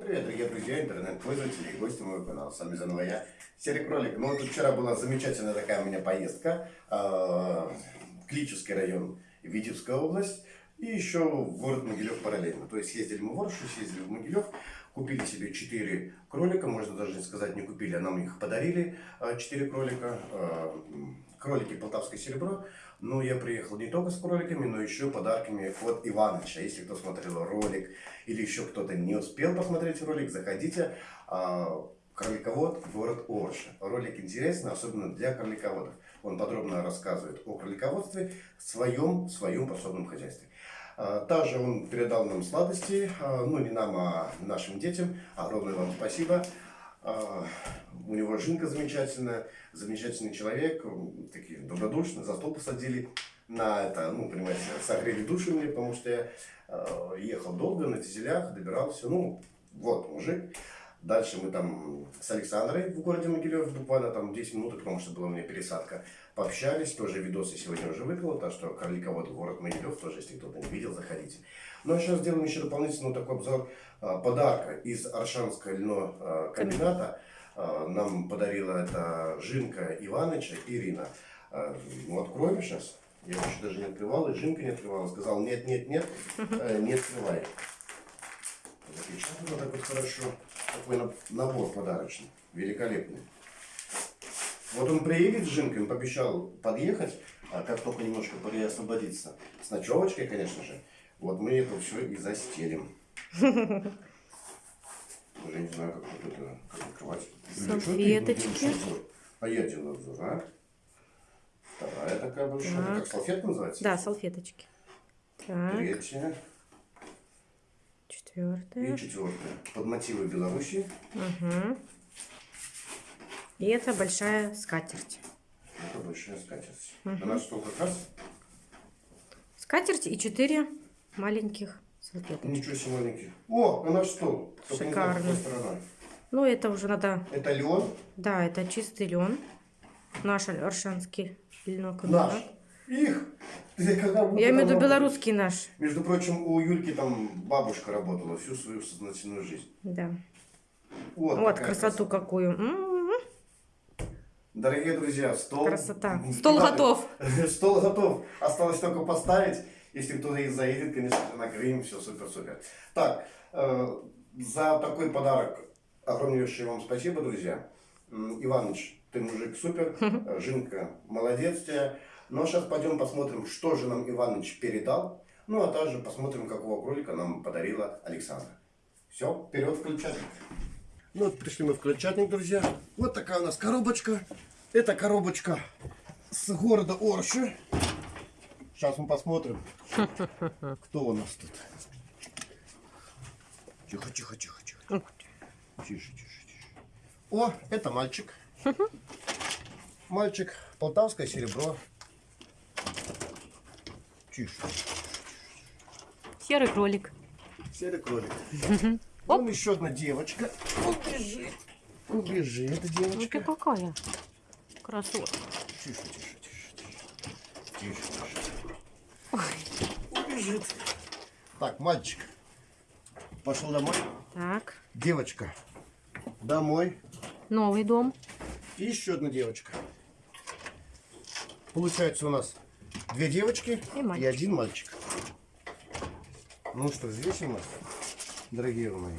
Привет, дорогие друзья, интернет-пользователи и гости моего канала. С вами заново я, Серый Кролик. Ну, вот вчера была замечательная такая у меня поездка. Э, Клический район, Витебская область. И еще в город Могилев параллельно. То есть ездили мы в Оршу, съездили в Могилев. Купили себе 4 кролика, можно даже не сказать не купили, а нам их подарили, 4 кролика. Э, кролики Полтавское серебро. Но я приехал не только с кроликами, но еще подарками от Иваныча. Если кто смотрел ролик или еще кто-то не успел посмотреть ролик, заходите. А, кроликовод, город Орша. Ролик интересный, особенно для кролиководов. Он подробно рассказывает о кролиководстве в своем, своем подсобном хозяйстве. А, также он передал нам сладости, а, ну не нам, а нашим детям. Огромное вам спасибо. А, у него жинка замечательная, замечательный человек, такие добродушные, за стол посадили на это, ну, понимаете, согрели души мне, потому что я э, ехал долго на дизелях, добирался, ну, вот мужик. Дальше мы там с Александрой в городе Могилев, буквально там 10 минут, потому что была у меня пересадка, пообщались, тоже видосы сегодня уже выпил, так что Карликовод, город Могилев, тоже, если кто-то не видел, заходите. Ну, а сейчас сделаем еще дополнительно такой обзор а, подарка из Аршанского льно а, комбината. А, нам подарила это Жинка Иваныча Ирина. Ну, откроем сейчас. Я еще даже не открывал, и Жинка не открывала. Сказал, нет, нет, нет, э, не открывай. Запечатано так вот хорошо. Такой набор подарочный, великолепный. Вот он приедет с Жинкой, он пообещал подъехать, а как только немножко освободиться. С ночевочкой, конечно же. Вот мы это все и застелим. Уже не знаю, как вот это как открывать. Салфеточки. А я делаю обзор, а? Вторая такая большая. Так. как салфетка называется? Да, салфеточки. Так. Третья. Четвертая. И четвертая. Под мотивы Беларуси. Угу. И это большая скатерть. Это большая скатерть. Угу. На наш стол как раз. Скатерть и четыре маленьких салфеточек. Ничего себе маленьких. О, на наш стол. Шикарно. Ну, это уже надо... Это лен? Да, это чистый лен. Наш аршанский льнокомбинат. Наш? Их? Я имею в виду белорусский наш. Между прочим, у Юльки там бабушка работала всю свою сознательную жизнь. Да. Вот, вот красоту красота. какую. М -м -м. Дорогие друзья, стол... Красота. Стол готов. Стол готов. Осталось только поставить. Если кто-то из заедет, конечно, накроем, все супер-супер. Так, э, за такой подарок огромнейшее вам спасибо, друзья. Иваныч, ты мужик супер, Жинка, молодец тебя. Ну а сейчас пойдем посмотрим, что же нам Иваныч передал. Ну а также посмотрим, какого кролика нам подарила Александра. Все, вперед включатель. Ну вот пришли мы в включатник, друзья. Вот такая у нас коробочка. Это коробочка с города Орши. Сейчас мы посмотрим, кто у нас тут. Тихо, тихо, тихо, тихо. Тише, тише, тише. О, это мальчик. Мальчик, полтавское серебро. Тише. Серый кролик. Серый кролик. Вон еще одна девочка. Убежит. Убежит девочка. Ну ты какая красотка. Тише, тише, тише. Тише, тише убежит. Так, мальчик пошел домой. Так. Девочка домой. Новый дом. И еще одна девочка. Получается у нас две девочки и, и один мальчик. Ну что, здесь у нас, дорогие мои.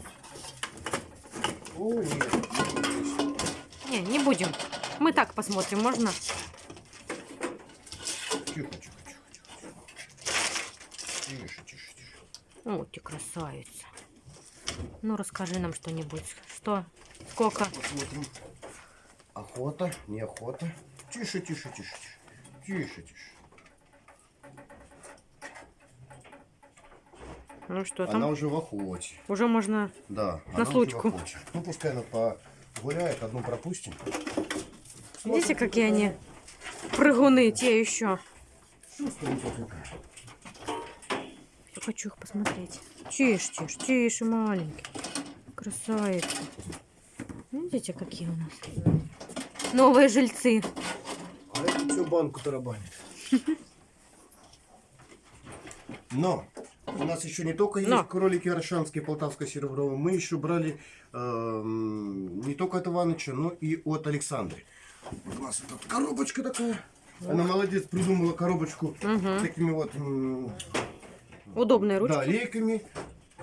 О, нет, не, не будем. Мы так посмотрим, можно? Тихо, тихо. Тише, тише, тише. Вот ты красавица. Ну, расскажи нам что-нибудь. Что? Сколько? Посмотрим. Охота, неохота. Тише, тише, тише, тише. Тише, тише. Ну что там? Она уже в охоте. Уже можно да, на случку. Ну пускай она погуляет, одну пропустим. Видите, какие они прыгуны, те еще. Хочу их посмотреть. Тише, тише, тише, маленький. Красавица. Видите, какие у нас новые жильцы. А это всю банку тарабанит. Но У нас еще не только есть Но. кролики аршанские, полтавское серебро, мы еще брали эм, не только от Иваныча, но и от Александры. Вот у нас тут коробочка такая. Она молодец, придумала коробочку Мгм. такими вот Удобные ручки. да, лейками.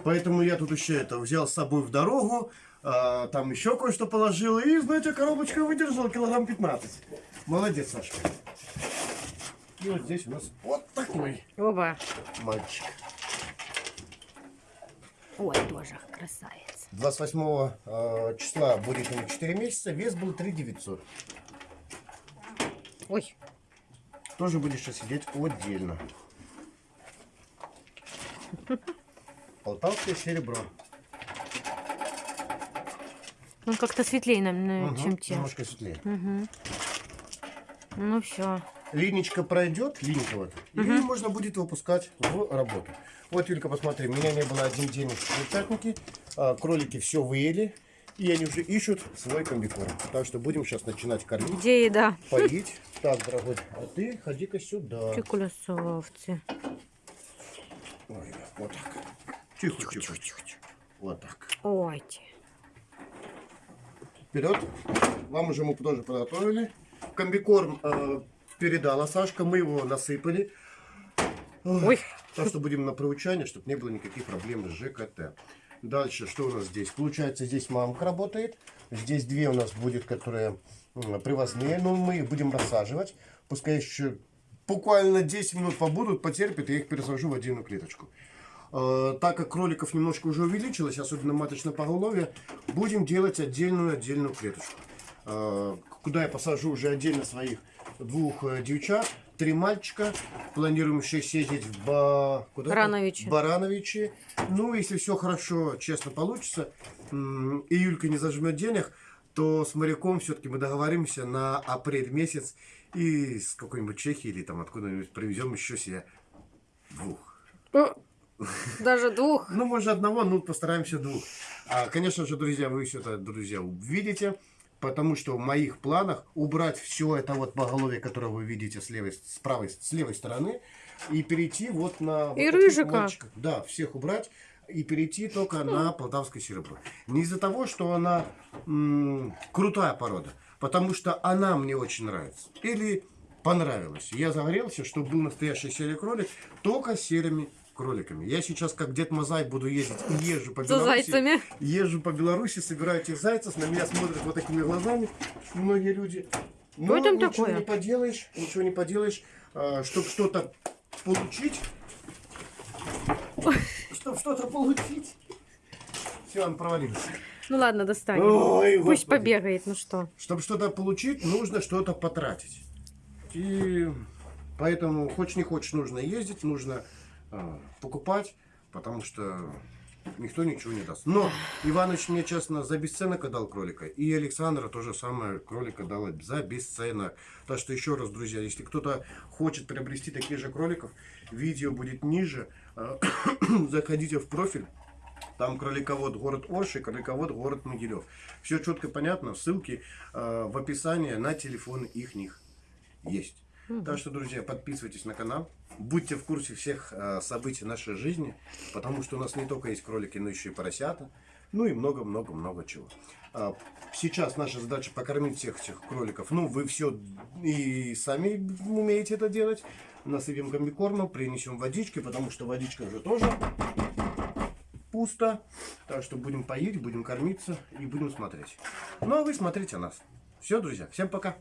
Поэтому я тут еще это взял с собой в дорогу. а, там еще кое-что положил. И, знаете, коробочка выдержала килограмм 15. Молодец, Сашка. И вот здесь у нас вот такой Оба. мальчик. Ой, тоже красавец. 28 э, числа будет ему 4 месяца, вес был 3 900. Ой, Тоже будешь сидеть отдельно. Полтавское серебро. он как-то светлее, нам, Мгм, чем те. Немножко светлее. Мгм. Ну все. Линичка пройдет, линька вот, и можно будет выпускать в работу. Вот, Юлька, посмотри, меня не было один день в крольчатнике, а, кролики все выели, и они уже ищут свой комбикорм. Так что будем сейчас начинать кормить, Где еда? поить. Так, дорогой, а ты ходи-ка сюда. Красавці. Ой, вот так. Тихо, тихо, тихо. Вот так. Ой. Вперед. Вам уже мы тоже подготовили. Комбикорм э, передала Сашка, мы его насыпали. Ой. Так что будем на проучание, чтобы не было никаких проблем с ЖКТ. Дальше, что у нас здесь? Получается, здесь мамка работает. Здесь две у нас будет, которые привозные. Но мы их будем рассаживать. Пускай еще буквально 10 минут побудут, потерпят, я их пересажу в отдельную клеточку. Э, так как кроликов немножко уже увеличилось, особенно маточное поголовье, будем делать отдельную-отдельную клеточку. Э, куда я посажу уже отдельно своих двух э, девчат, три мальчика. Планируем еще съездить в Ба... куда-то? Барановичи. Барановичи. Ну, если все хорошо, честно получится, и Юлька не зажмет денег, то с моряком все-таки мы договоримся на апрель месяц и с какой-нибудь Чехии или там откуда-нибудь привезем еще себе двух. Даже двух. Ну, может, одного, ну, постараемся двух. А, конечно же, друзья, вы все это, друзья, увидите, потому что в моих планах убрать все это вот поголовье, которое вы видите с левой, с правой, с левой стороны, и перейти вот на... вот И таких рыжика. мальчиков. Да, всех убрать и перейти только на полтавское серебро. Не из-за того, что она крутая порода, потому что она мне очень нравится. Или понравилась. Я загорелся, чтобы был настоящий серый кролик, только серыми кроликами. Я сейчас, как Дед Мазай, буду ездить и езжу по За Беларуси. зайцами. Езжу по Беларуси, собираю этих зайцев, на меня смотрят вот такими глазами многие люди. Но Что там ничего такое? не поделаешь, ничего не поделаешь, чтобы что-то получить, чтобы что-то получить. Все, он провалился. Ну ладно, достанем. Ой, Пусть господи. побегает, ну что. Чтобы что-то получить, нужно что-то потратить. И поэтому, хочешь не хочешь, нужно ездить, нужно а, покупать, потому что никто ничего не даст. Но Иваныч мне, честно, за бесценок дал кролика. И Александра тоже самое кролика дала за бесценок. Так что еще раз, друзья, если кто-то хочет приобрести таких же кроликов, видео будет ниже. А, Заходите в профиль. Там кроликовод город Орши, кроликовод город Могилев. Все четко понятно. Ссылки э, в описании на телефоны их них есть. Так что, друзья, подписывайтесь на канал. Будьте в курсе всех э, событий нашей жизни, потому что у нас не только есть кролики, но еще и поросята. Ну и много-много-много чего. А, Сейчас наша задача покормить всех этих кроликов. Ну, вы все и сами умеете это делать. Насыпем комбикормом, принесем водички, потому что водичка уже тоже пусто. Так что будем поить, будем кормиться и будем смотреть. Ну а вы смотрите нас. Все, друзья, всем пока.